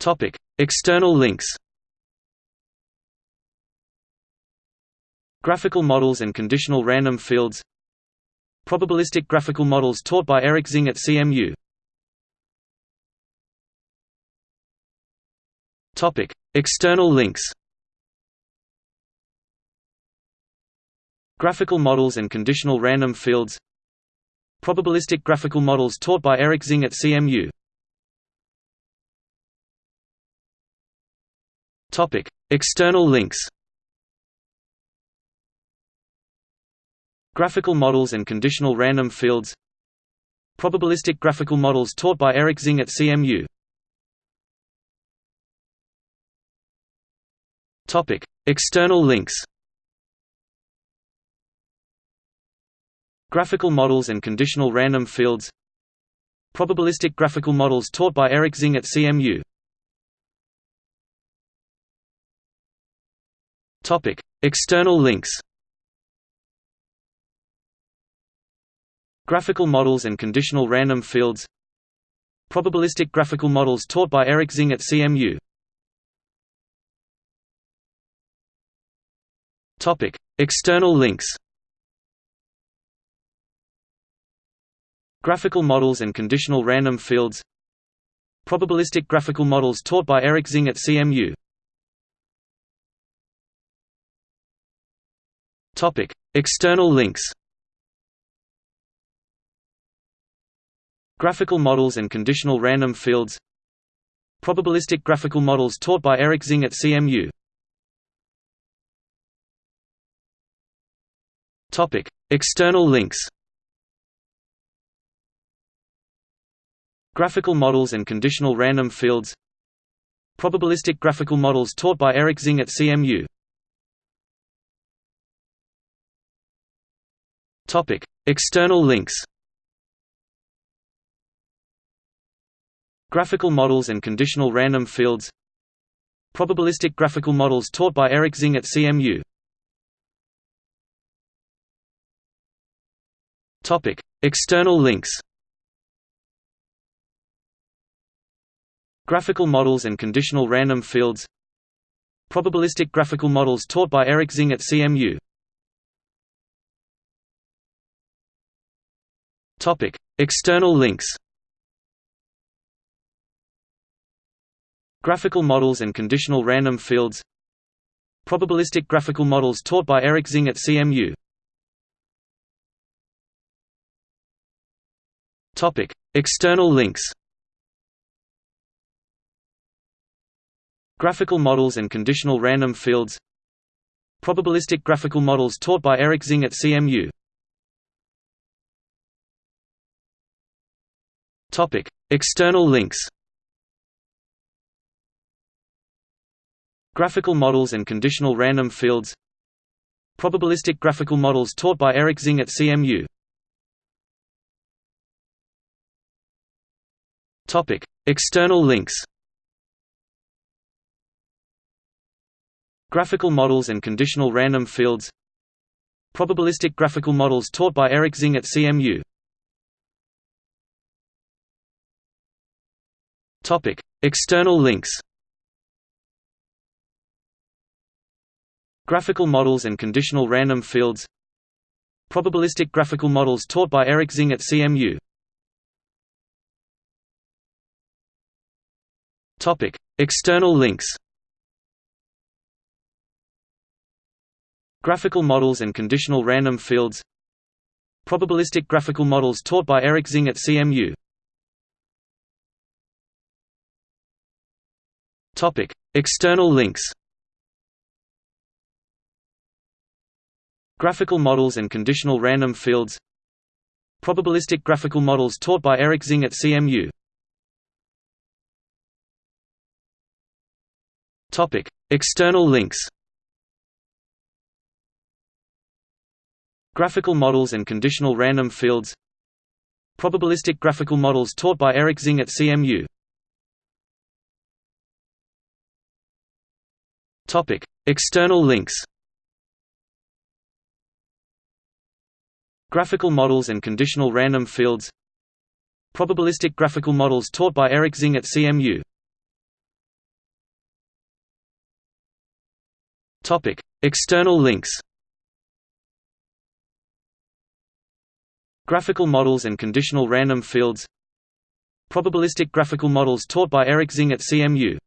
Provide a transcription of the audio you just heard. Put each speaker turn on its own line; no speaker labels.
Topic: External links. Graphical models and conditional random fields. Probabilistic graphical models taught by Eric Xing at CMU. Topic: External links. Graphical models and conditional random fields. Probabilistic graphical models taught by Eric Xing at CMU. Topic: External links. Graphical models and conditional random fields. Probabilistic graphical models taught by Eric Xing at CMU. Topic: External links. Graphical models and conditional random fields. Probabilistic graphical models taught by Eric Xing at CMU. Topic: External links. Graphical models and conditional random fields. Probabilistic graphical models taught by Eric Xing at CMU. Topic: External links. Graphical models and conditional random fields. Probabilistic graphical models taught by Eric Xing at CMU. Topic: External links. Graphical models and conditional random fields. Probabilistic graphical models taught by Eric Xing at CMU. Topic: External links. Graphical models and conditional random fields. Probabilistic graphical models taught by Eric Xing at CMU. Topic: External links. Graphical models and conditional random fields. Probabilistic graphical models taught by Eric Xing at CMU. Topic: External links. Graphical models and conditional random fields. Probabilistic graphical models taught by Eric Xing at CMU. Topic: External links. Graphical models and conditional random fields. Probabilistic graphical models taught by Eric Xing at CMU. Topic: External links. Graphical models and conditional random fields. Probabilistic graphical models taught by Eric Xing at CMU. Topic: External links. Graphical models and conditional random fields. Probabilistic graphical models taught by Eric Xing at CMU. Topic: External links. Graphical models and conditional random fields. Probabilistic graphical models taught by Eric Xing at CMU. Topic: External links. Graphical models and conditional random fields. Probabilistic graphical models taught by Eric Xing at CMU. Topic: External links. Graphical models and conditional random fields. Probabilistic graphical models taught by Eric Xing at CMU. Topic: External links. Graphical models and conditional random fields. Probabilistic graphical models taught by Eric Xing at CMU. Topic: External links. Graphical models and conditional random fields. Probabilistic graphical models taught by Eric Xing at CMU. Topic: External links. Graphical models and conditional random fields. Probabilistic graphical models taught by Eric Xing at CMU. Topic: External links. Graphical models and conditional random fields. Probabilistic graphical models taught by Eric Xing at CMU.